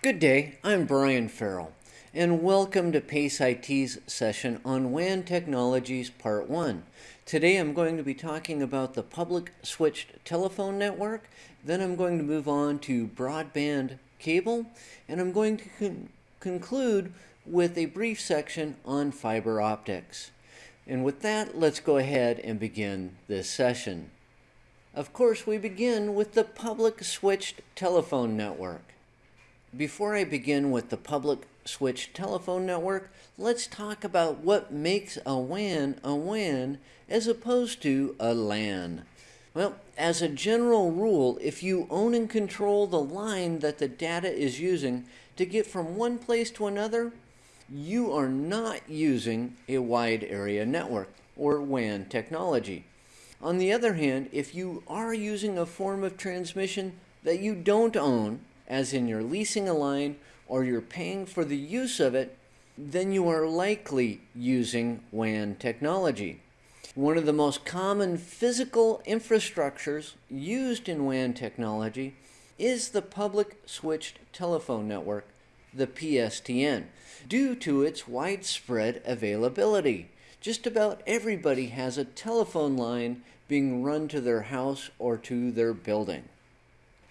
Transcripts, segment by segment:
Good day, I'm Brian Farrell, and welcome to PACE IT's session on WAN Technologies Part 1. Today I'm going to be talking about the public switched telephone network, then I'm going to move on to broadband cable, and I'm going to con conclude with a brief section on fiber optics. And with that, let's go ahead and begin this session. Of course, we begin with the public switched telephone network. Before I begin with the public switched telephone network, let's talk about what makes a WAN a WAN as opposed to a LAN. Well, as a general rule, if you own and control the line that the data is using to get from one place to another, you are not using a wide area network or WAN technology. On the other hand, if you are using a form of transmission that you don't own, as in you're leasing a line or you're paying for the use of it, then you are likely using WAN technology. One of the most common physical infrastructures used in WAN technology is the public switched telephone network, the PSTN, due to its widespread availability. Just about everybody has a telephone line being run to their house or to their building.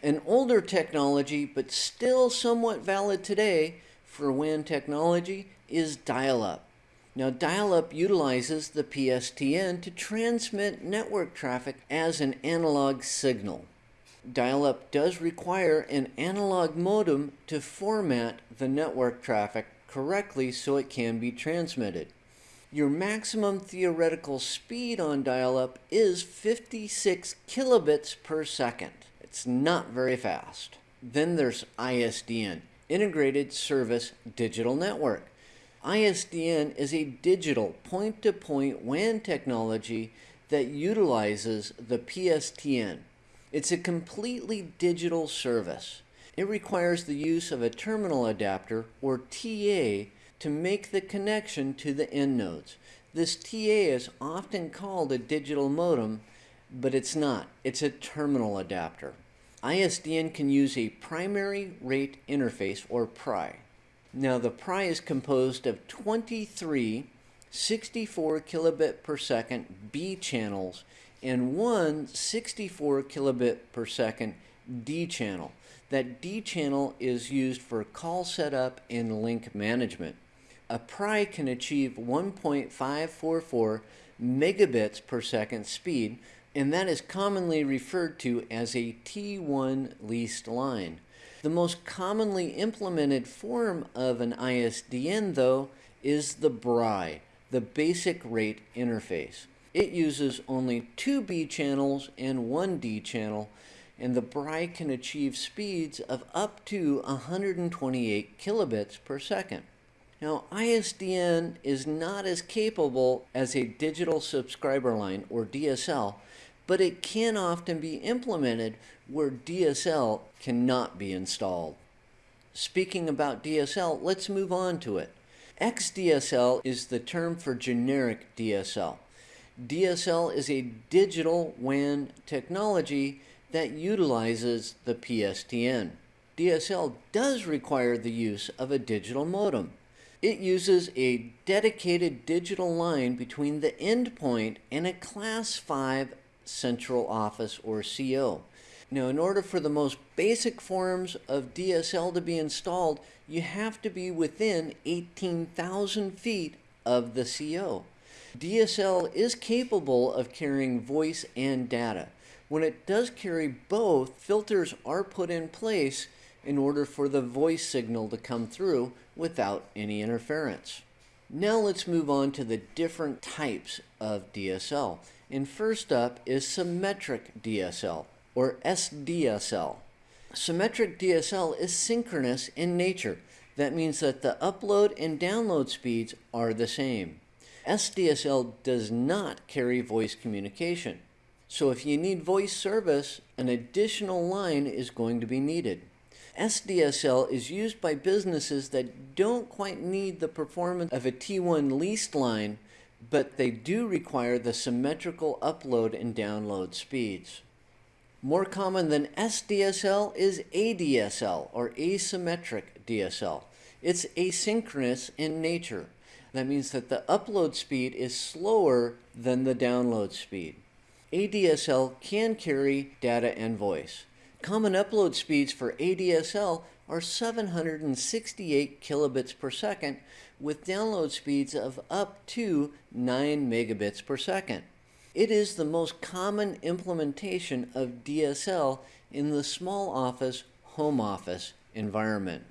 An older technology, but still somewhat valid today for WAN technology, is dial up. Now, dial up utilizes the PSTN to transmit network traffic as an analog signal. Dial up does require an analog modem to format the network traffic correctly so it can be transmitted. Your maximum theoretical speed on dial up is 56 kilobits per second. It's not very fast. Then there's ISDN, Integrated Service Digital Network. ISDN is a digital point-to-point WAN technology that utilizes the PSTN. It's a completely digital service. It requires the use of a terminal adapter, or TA, to make the connection to the end nodes. This TA is often called a digital modem, but it's not. It's a terminal adapter. ISDN can use a primary rate interface or PRI. Now the PRI is composed of 23 64 kilobit per second B channels and one 64 kilobit per second D channel. That D channel is used for call setup and link management. A PRI can achieve 1.544 megabits per second speed, and that is commonly referred to as a T1 leased line. The most commonly implemented form of an ISDN, though, is the BRI, the Basic Rate Interface. It uses only two B channels and one D channel, and the BRI can achieve speeds of up to 128 kilobits per second. Now, ISDN is not as capable as a digital subscriber line, or DSL, but it can often be implemented where DSL cannot be installed. Speaking about DSL, let's move on to it. XDSL is the term for generic DSL. DSL is a digital WAN technology that utilizes the PSTN. DSL does require the use of a digital modem. It uses a dedicated digital line between the endpoint and a class 5 central office or CO. Now, in order for the most basic forms of DSL to be installed, you have to be within 18,000 feet of the CO. DSL is capable of carrying voice and data. When it does carry both, filters are put in place in order for the voice signal to come through without any interference. Now let's move on to the different types of DSL. And first up is symmetric DSL, or SDSL. Symmetric DSL is synchronous in nature. That means that the upload and download speeds are the same. SDSL does not carry voice communication. So if you need voice service, an additional line is going to be needed. SDSL is used by businesses that don't quite need the performance of a T1 leased line but they do require the symmetrical upload and download speeds. More common than SDSL is ADSL or asymmetric DSL. It's asynchronous in nature. That means that the upload speed is slower than the download speed. ADSL can carry data and voice. Common upload speeds for ADSL are 768 kilobits per second with download speeds of up to 9 megabits per second. It is the most common implementation of DSL in the small office, home office environment.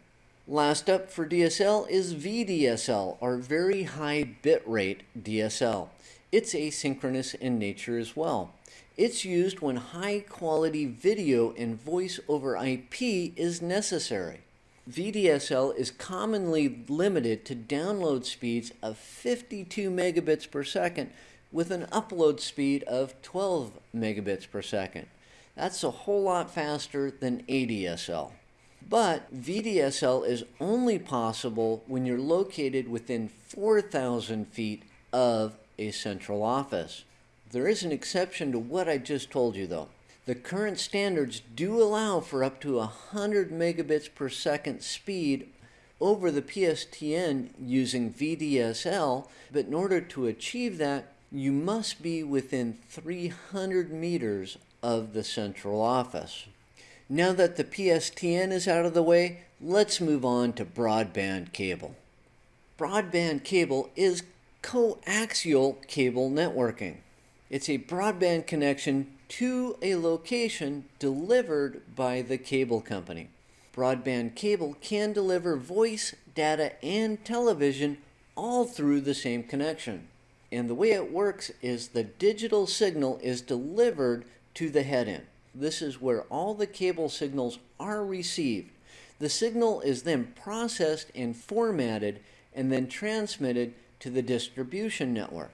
Last up for DSL is VDSL, or Very High Bitrate DSL. It's asynchronous in nature as well. It's used when high quality video and voice over IP is necessary. VDSL is commonly limited to download speeds of 52 megabits per second with an upload speed of 12 megabits per second. That's a whole lot faster than ADSL. But VDSL is only possible when you're located within 4,000 feet of a central office. There is an exception to what I just told you though. The current standards do allow for up to 100 megabits per second speed over the PSTN using VDSL, but in order to achieve that, you must be within 300 meters of the central office. Now that the PSTN is out of the way, let's move on to broadband cable. Broadband cable is coaxial cable networking. It's a broadband connection to a location delivered by the cable company. Broadband cable can deliver voice, data, and television all through the same connection. And the way it works is the digital signal is delivered to the head end. This is where all the cable signals are received. The signal is then processed and formatted and then transmitted to the distribution network.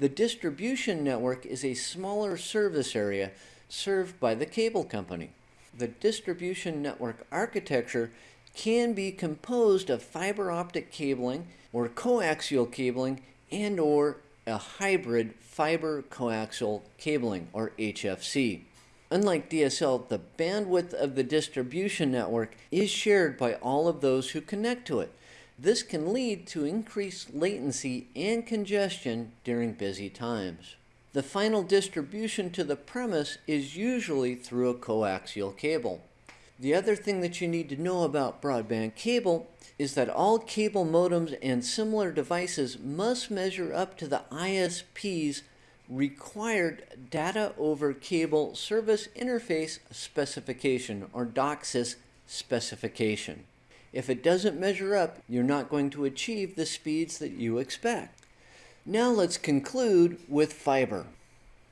The distribution network is a smaller service area served by the cable company. The distribution network architecture can be composed of fiber optic cabling or coaxial cabling and or a hybrid fiber coaxial cabling or HFC. Unlike DSL, the bandwidth of the distribution network is shared by all of those who connect to it. This can lead to increased latency and congestion during busy times. The final distribution to the premise is usually through a coaxial cable. The other thing that you need to know about broadband cable is that all cable modems and similar devices must measure up to the ISP's required data over cable service interface specification or DOCSIS specification. If it doesn't measure up, you're not going to achieve the speeds that you expect. Now let's conclude with fiber.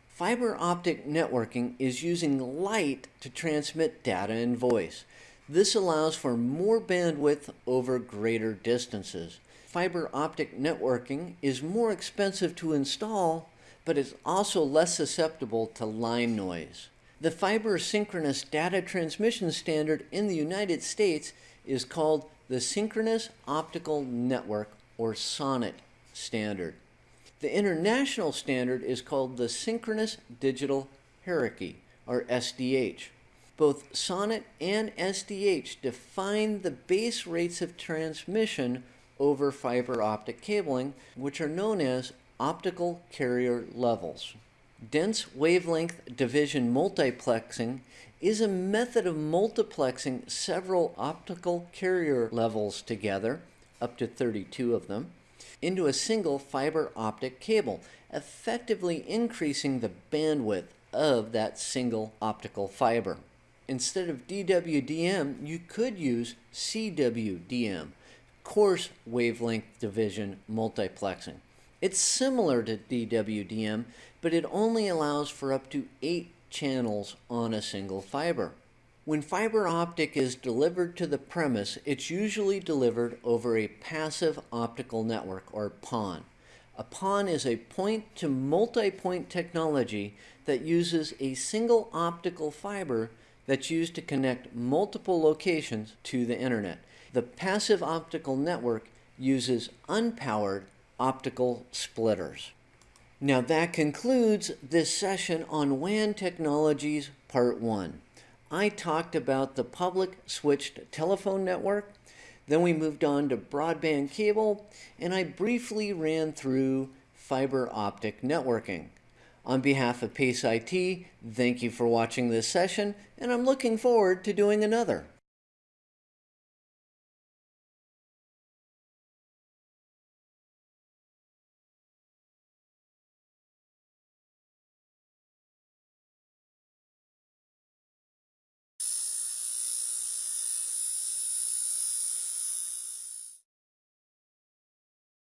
Fiber optic networking is using light to transmit data and voice. This allows for more bandwidth over greater distances. Fiber optic networking is more expensive to install, but is also less susceptible to line noise. The fiber synchronous data transmission standard in the United States is called the Synchronous Optical Network, or SONET standard. The international standard is called the Synchronous Digital Hierarchy, or SDH. Both SONET and SDH define the base rates of transmission over fiber optic cabling, which are known as optical carrier levels. Dense wavelength division multiplexing is a method of multiplexing several optical carrier levels together, up to 32 of them, into a single fiber optic cable, effectively increasing the bandwidth of that single optical fiber. Instead of DWDM, you could use CWDM, coarse wavelength division multiplexing. It's similar to DWDM, but it only allows for up to 8 channels on a single fiber. When fiber optic is delivered to the premise, it's usually delivered over a passive optical network, or PON. A PON is a point-to-multipoint technology that uses a single optical fiber that's used to connect multiple locations to the internet. The passive optical network uses unpowered optical splitters. Now that concludes this session on WAN technologies part one. I talked about the public switched telephone network, then we moved on to broadband cable, and I briefly ran through fiber optic networking. On behalf of Pace IT, thank you for watching this session, and I'm looking forward to doing another.